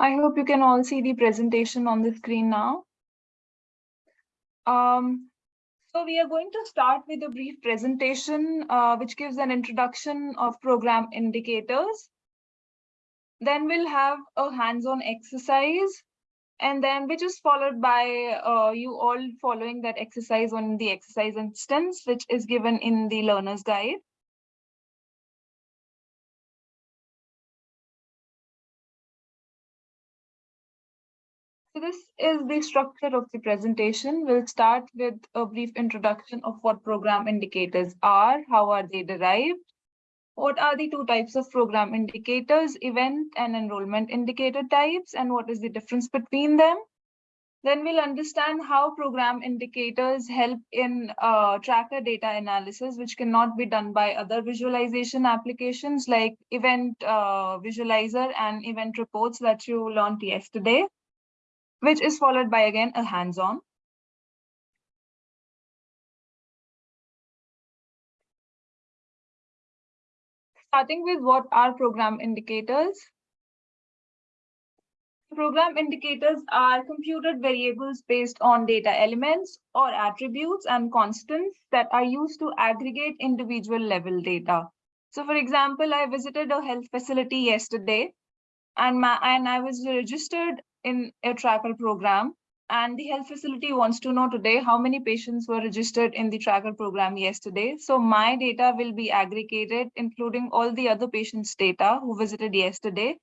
I hope you can all see the presentation on the screen now. Um, so we are going to start with a brief presentation, uh, which gives an introduction of program indicators. Then we'll have a hands-on exercise, and then which is followed by uh, you all following that exercise on the exercise instance, which is given in the learner's guide. So this is the structure of the presentation. We'll start with a brief introduction of what program indicators are, how are they derived, what are the two types of program indicators, event and enrollment indicator types, and what is the difference between them. Then we'll understand how program indicators help in uh, tracker data analysis, which cannot be done by other visualization applications like Event uh, Visualizer and Event Reports that you learned yesterday which is followed by again a hands-on. Starting with what are program indicators? Program indicators are computed variables based on data elements or attributes and constants that are used to aggregate individual level data. So for example, I visited a health facility yesterday and, my, and I was registered in a tracker program and the health facility wants to know today how many patients were registered in the tracker program yesterday. So my data will be aggregated, including all the other patients' data who visited yesterday,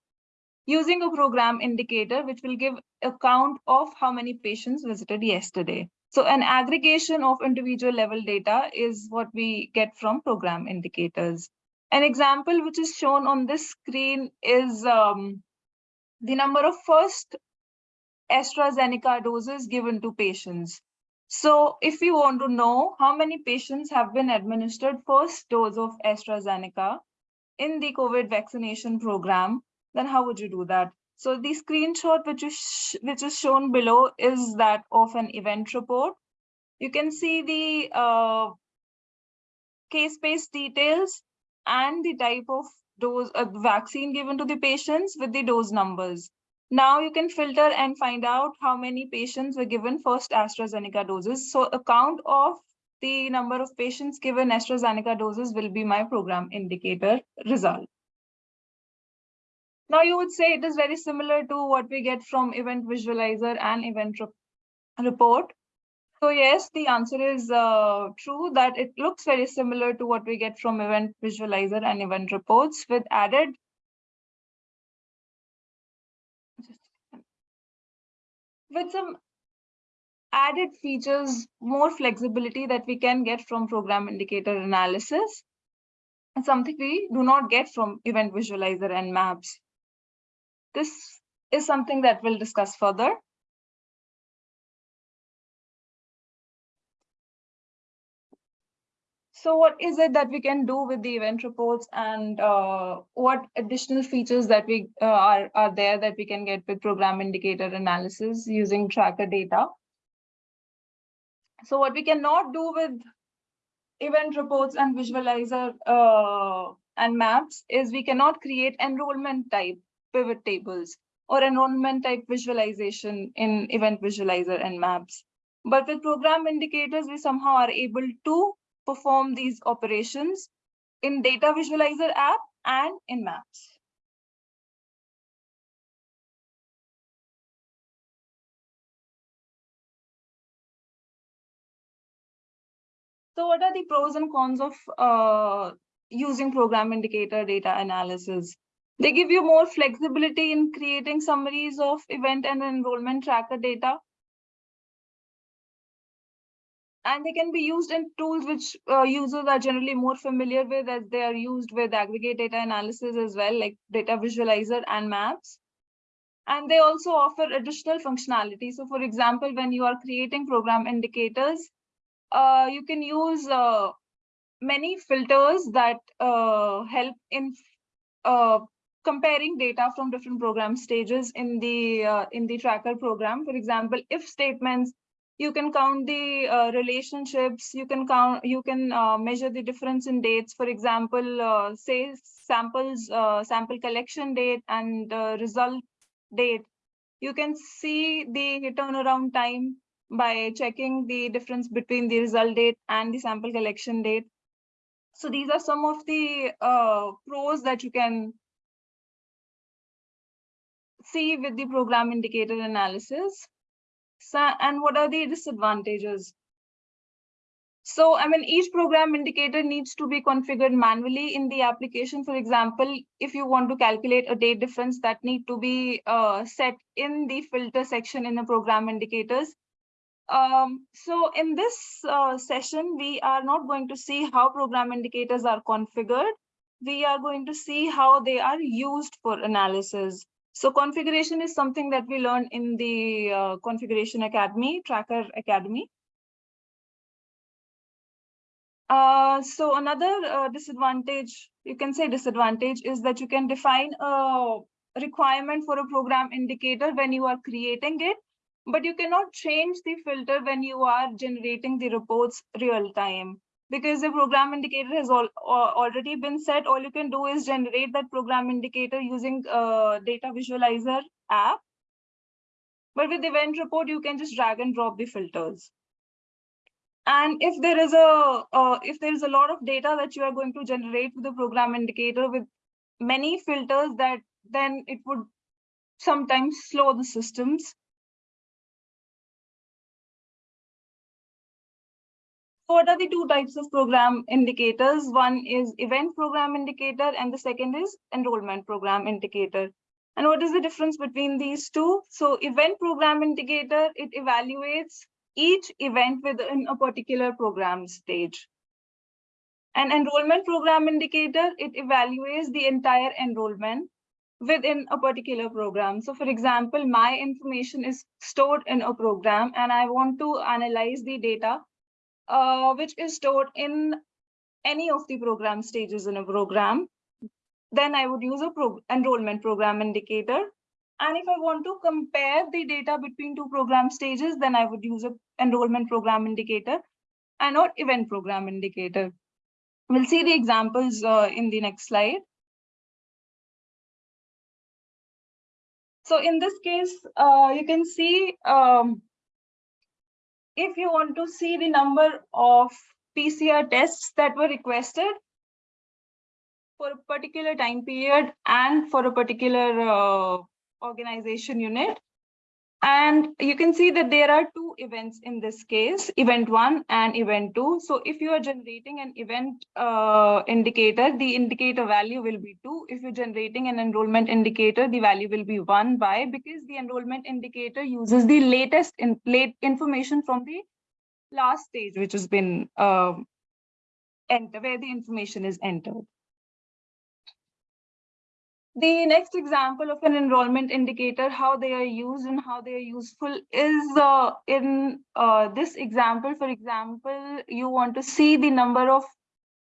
using a program indicator, which will give a count of how many patients visited yesterday. So an aggregation of individual level data is what we get from program indicators. An example which is shown on this screen is um, the number of first AstraZeneca doses given to patients. So if you want to know how many patients have been administered first dose of AstraZeneca in the COVID vaccination program, then how would you do that? So the screenshot which is, which is shown below is that of an event report. You can see the uh, case-based details and the type of dose uh, vaccine given to the patients with the dose numbers. Now you can filter and find out how many patients were given first AstraZeneca doses. So a count of the number of patients given AstraZeneca doses will be my program indicator result. Now you would say it is very similar to what we get from event visualizer and event re report. So yes, the answer is uh, true that it looks very similar to what we get from event visualizer and event reports with added with some added features, more flexibility that we can get from program indicator analysis, and something we do not get from event visualizer and maps. This is something that we'll discuss further. So what is it that we can do with the event reports and uh, what additional features that we uh, are, are there that we can get with program indicator analysis using tracker data? So what we cannot do with event reports and visualizer uh, and maps is we cannot create enrollment type pivot tables or enrollment type visualization in event visualizer and maps. But with program indicators, we somehow are able to perform these operations in Data Visualizer app and in Maps. So what are the pros and cons of uh, using program indicator data analysis? They give you more flexibility in creating summaries of event and enrollment tracker data and they can be used in tools which uh, users are generally more familiar with as they are used with aggregate data analysis as well, like data visualizer and maps. And they also offer additional functionality. So for example, when you are creating program indicators, uh, you can use uh, many filters that uh, help in uh, comparing data from different program stages in the uh, in the tracker program. For example, if statements you can count the uh, relationships you can count you can uh, measure the difference in dates for example uh, say samples uh, sample collection date and result date. You can see the turnaround time by checking the difference between the result date and the sample collection date. So these are some of the uh, pros that you can see with the program indicator analysis. So, and what are the disadvantages? So, I mean, each program indicator needs to be configured manually in the application. For example, if you want to calculate a date difference that need to be uh, set in the filter section in the program indicators. Um, so in this uh, session, we are not going to see how program indicators are configured. We are going to see how they are used for analysis. So configuration is something that we learn in the uh, Configuration Academy, Tracker Academy. Uh, so another uh, disadvantage, you can say disadvantage, is that you can define a requirement for a program indicator when you are creating it, but you cannot change the filter when you are generating the reports real time. Because the program indicator has all, already been set, all you can do is generate that program indicator using a data visualizer app. But with event report, you can just drag and drop the filters. And if there is a uh, if there is a lot of data that you are going to generate with the program indicator with many filters that then it would sometimes slow the systems. What are the two types of program indicators? One is event program indicator and the second is enrollment program indicator. And what is the difference between these two? So event program indicator, it evaluates each event within a particular program stage. An enrollment program indicator, it evaluates the entire enrollment within a particular program. So for example, my information is stored in a program and I want to analyze the data uh, which is stored in any of the program stages in a program. Then I would use a pro enrollment program indicator and if I want to compare the data between two program stages, then I would use a enrollment program indicator and not event program indicator. We'll see the examples uh, in the next slide. So in this case, uh, you can see um, if you want to see the number of PCR tests that were requested for a particular time period and for a particular uh, organization unit. And you can see that there are two events in this case, event one and event two. So if you are generating an event uh, indicator, the indicator value will be two. If you're generating an enrollment indicator, the value will be one by because the enrollment indicator uses the latest in, late information from the last stage, which has been uh, where the information is entered. The next example of an enrollment indicator, how they are used and how they are useful is uh, in uh, this example. For example, you want to see the number of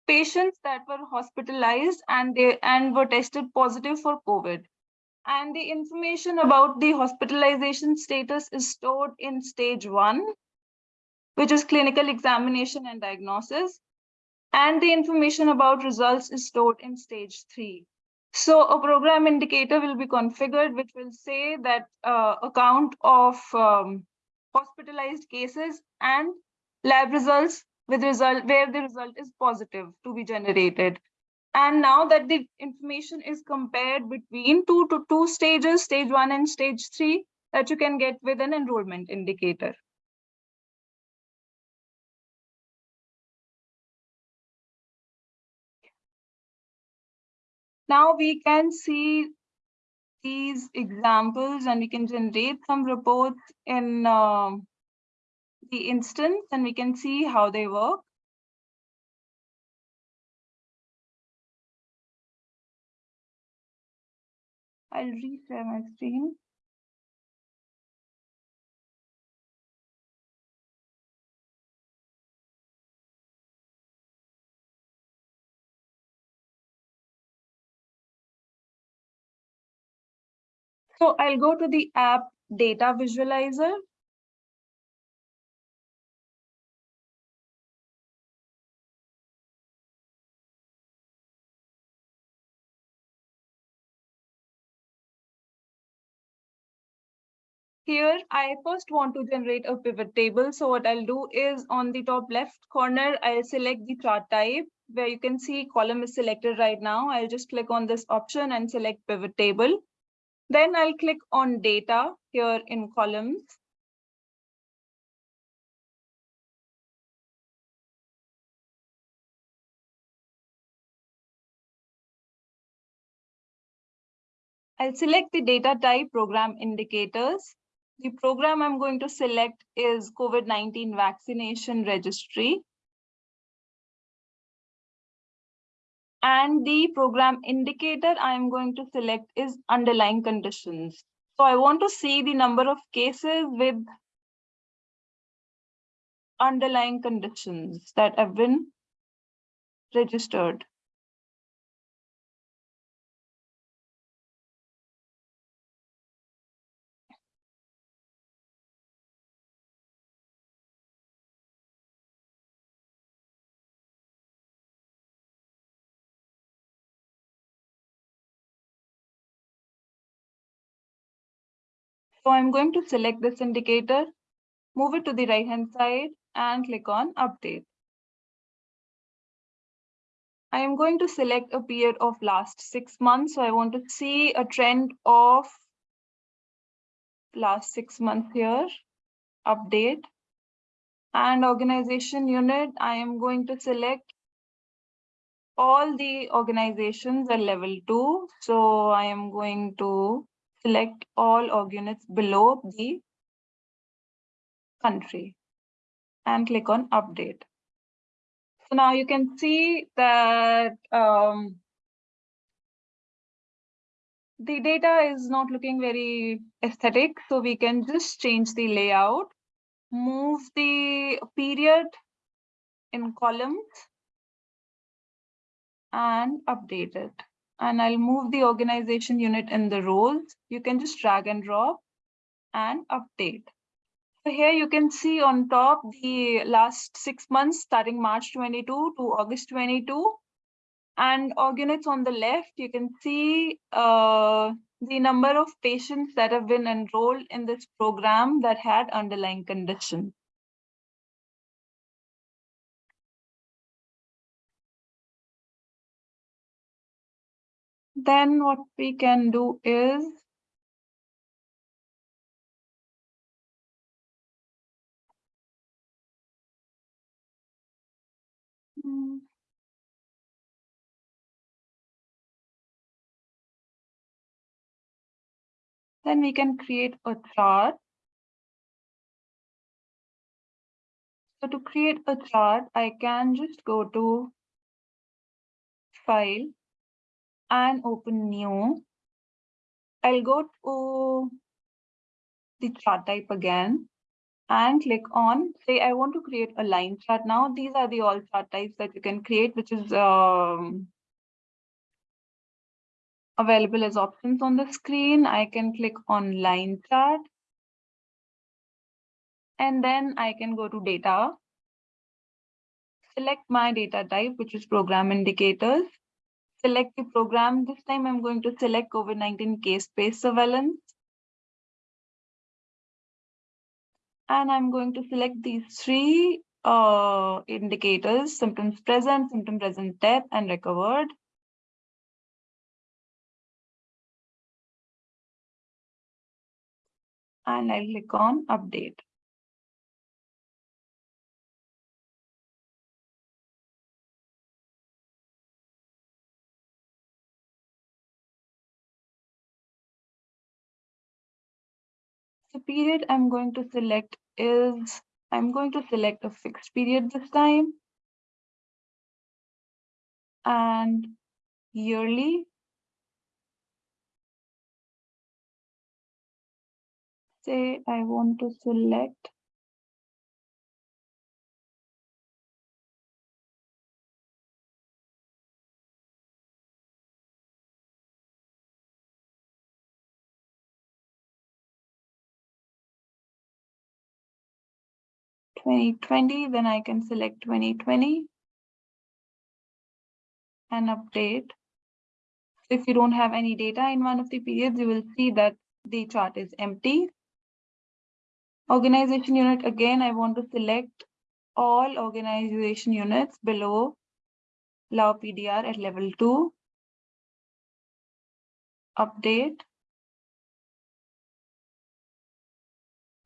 patients that were hospitalized and they and were tested positive for COVID. And the information about the hospitalization status is stored in stage one, which is clinical examination and diagnosis. And the information about results is stored in stage three. So a program indicator will be configured, which will say that uh, a count of um, hospitalized cases and lab results with result where the result is positive to be generated. And now that the information is compared between two to two stages, stage one and stage three, that you can get with an enrollment indicator. Now we can see these examples and we can generate some reports in uh, the instance and we can see how they work. I'll reshare my screen. So I'll go to the app data visualizer. here I first want to generate a pivot table. So what I'll do is on the top left corner, I'll select the chart type where you can see column is selected right now. I'll just click on this option and select pivot table. Then I'll click on data here in columns. I'll select the data type program indicators. The program I'm going to select is COVID-19 vaccination registry. And the program indicator I'm going to select is underlying conditions. So I want to see the number of cases with underlying conditions that have been registered. So I'm going to select this indicator, move it to the right hand side and click on update. I am going to select a period of last six months. So I want to see a trend of last six months here, update. And organization unit, I am going to select all the organizations at level two. So I am going to select all org units below the country and click on update. So now you can see that um, the data is not looking very aesthetic. So we can just change the layout, move the period in columns and update it and I'll move the organization unit in the roles. You can just drag and drop and update. So here you can see on top the last six months starting March 22 to August 22 and org units on the left, you can see uh, the number of patients that have been enrolled in this program that had underlying condition. Then what we can do is hmm. then we can create a chart. So to create a chart, I can just go to File, and open new. I'll go to the chart type again and click on, say I want to create a line chart now. These are the all chart types that you can create, which is um, available as options on the screen. I can click on line chart. And then I can go to data, select my data type, which is program indicators select the program. This time I'm going to select COVID-19 case-based surveillance. And I'm going to select these three uh, indicators, symptoms present, symptom present death, and recovered. And I'll click on update. The period I'm going to select is, I'm going to select a fixed period this time. And yearly. Say I want to select Twenty twenty, then I can select twenty twenty and update. If you don't have any data in one of the periods, you will see that the chart is empty. Organization unit, again, I want to select all organization units below Lao PDR at level two. Update.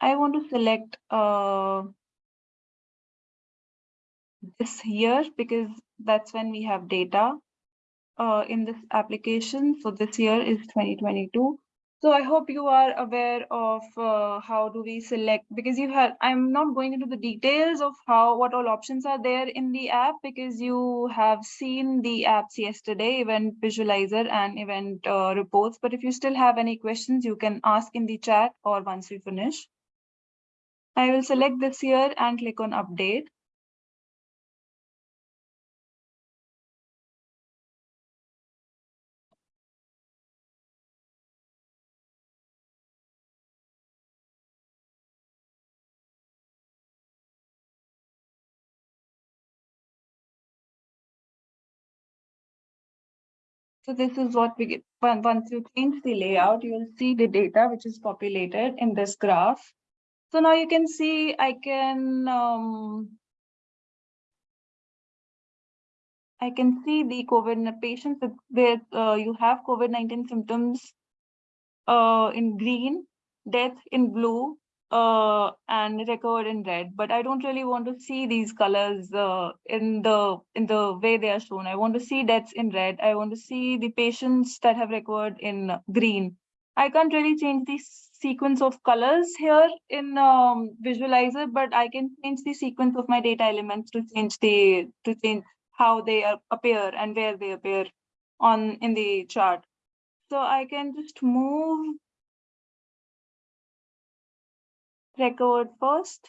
I want to select uh, this year because that's when we have data uh, in this application. So this year is 2022. So I hope you are aware of uh, how do we select because you have I'm not going into the details of how what all options are there in the app because you have seen the apps yesterday event visualizer and event uh, reports but if you still have any questions you can ask in the chat or once we finish. I will select this year and click on update. So this is what we get. Once you change the layout, you will see the data which is populated in this graph. So now you can see I can um, I can see the COVID patients where uh, you have COVID-19 symptoms uh, in green, death in blue, uh, and recovered in red. But I don't really want to see these colors uh, in the in the way they are shown. I want to see deaths in red. I want to see the patients that have recovered in green. I can't really change the sequence of colors here in um, visualizer, but I can change the sequence of my data elements to change the to change how they appear and where they appear on in the chart. So I can just move record first.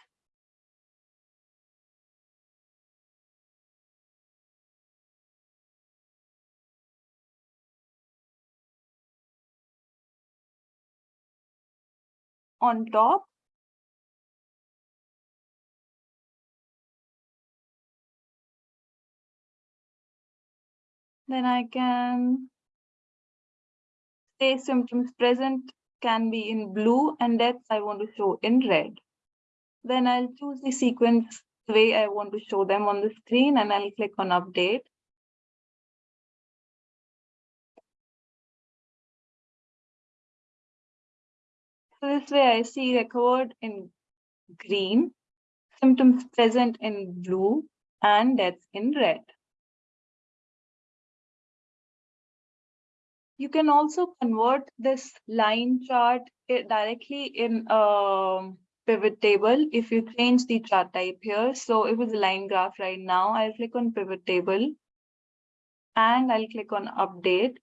On top. Then I can say symptoms present can be in blue and deaths I want to show in red. Then I'll choose the sequence the way I want to show them on the screen and I'll click on update. So this way I see recovered in green, symptoms present in blue, and deaths in red. You can also convert this line chart eh, directly in a pivot table if you change the chart type here. So it was a line graph right now. I'll click on pivot table and I'll click on update.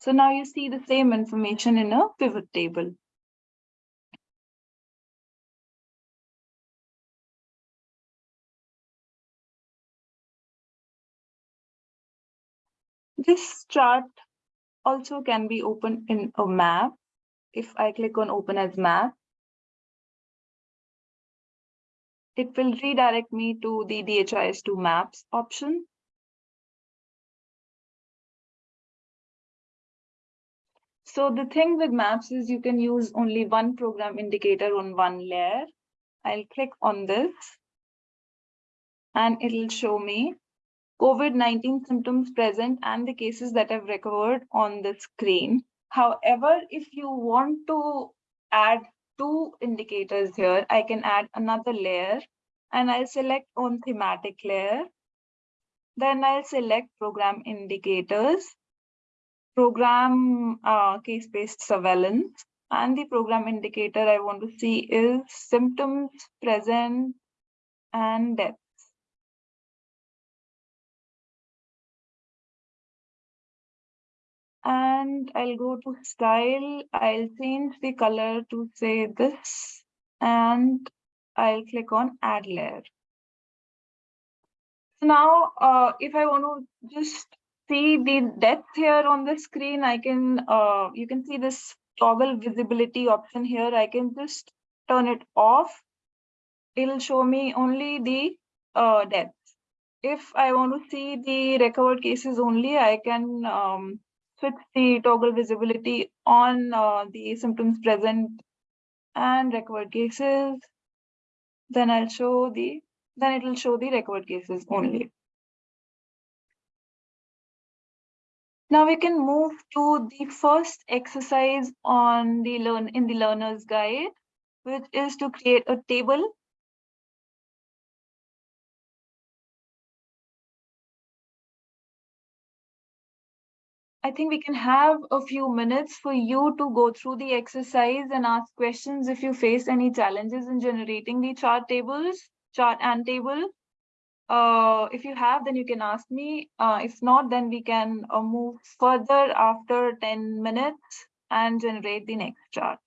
So now you see the same information in a pivot table. This chart also can be opened in a map. If I click on open as map, it will redirect me to the DHIS2 maps option. So the thing with maps is you can use only one program indicator on one layer. I'll click on this and it'll show me COVID-19 symptoms present and the cases that have recovered on the screen. However, if you want to add two indicators here, I can add another layer and I'll select on thematic layer. Then I'll select program indicators, program uh, case-based surveillance, and the program indicator I want to see is symptoms present and death. And I'll go to style. I'll change the color to say this and I'll click on add layer. So now, uh, if I want to just see the depth here on the screen, I can, uh, you can see this toggle visibility option here. I can just turn it off. It'll show me only the uh, depth. If I want to see the recovered cases only, I can um, switch the toggle visibility on uh, the symptoms present and recovered cases. Then I'll show the, then it will show the recovered cases only. Now we can move to the first exercise on the learn in the learner's guide, which is to create a table I think we can have a few minutes for you to go through the exercise and ask questions if you face any challenges in generating the chart tables, chart and table. Uh, if you have, then you can ask me. Uh, if not, then we can uh, move further after 10 minutes and generate the next chart.